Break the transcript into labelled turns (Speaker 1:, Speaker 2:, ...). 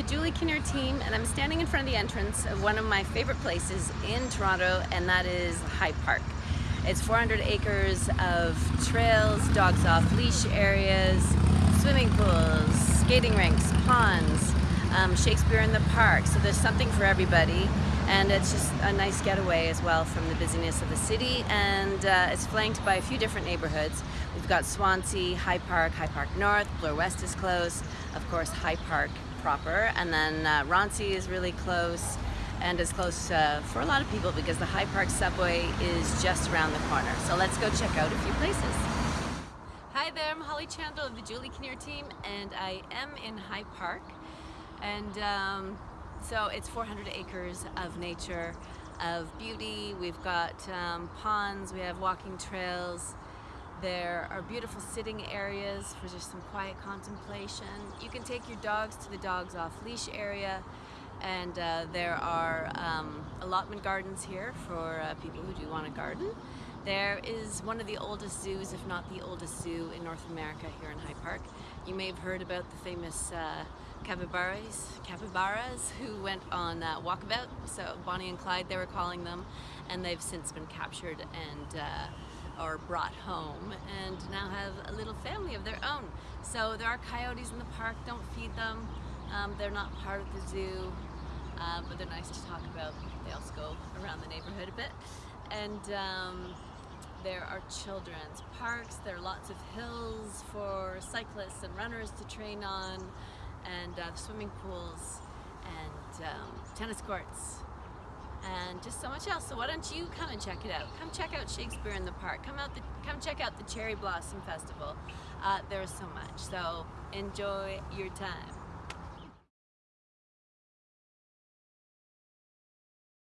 Speaker 1: the Julie Kinnear team and I'm standing in front of the entrance of one of my favorite places in Toronto and that is High Park. It's 400 acres of trails, dogs off leash areas, swimming pools, skating rinks, ponds, um, Shakespeare in the Park, so there's something for everybody and it's just a nice getaway as well from the busyness of the city and uh, it's flanked by a few different neighborhoods. We've got Swansea, High Park, High Park North, Bloor West is close, of course High Park proper, and then uh, Roncy is really close and is close uh, for a lot of people because the High Park subway is just around the corner. So let's go check out a few places. Hi there, I'm Holly Chandler of the Julie Kinnear team and I am in High Park and um, so it's 400 acres of nature, of beauty. We've got um, ponds, we have walking trails, there are beautiful sitting areas for just some quiet contemplation. You can take your dogs to the dogs off leash area and uh, there are um, allotment gardens here for uh, people who do want a garden. There is one of the oldest zoos, if not the oldest zoo in North America here in High Park. You may have heard about the famous uh, capybaras, capybaras who went on uh, walkabout, so Bonnie and Clyde they were calling them, and they've since been captured and uh, brought home and now have a little family of their own. So there are coyotes in the park, don't feed them. Um, they're not part of the zoo, uh, but they're nice to talk about. They also go around the neighborhood a bit. And um, there are children's parks, there are lots of hills for cyclists and runners to train on, and uh, swimming pools and um, tennis courts and just so much else. So why don't you come and check it out? Come check out Shakespeare in the Park. Come out the, come check out the Cherry Blossom Festival. Uh, there's so much. So enjoy your time.